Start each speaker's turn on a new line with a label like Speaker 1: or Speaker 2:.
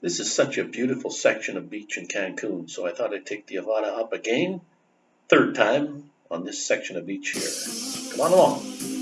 Speaker 1: This is such a beautiful section of beach in Cancun, so I thought I'd take the Avata up again, third time on this section of beach here. Come on along.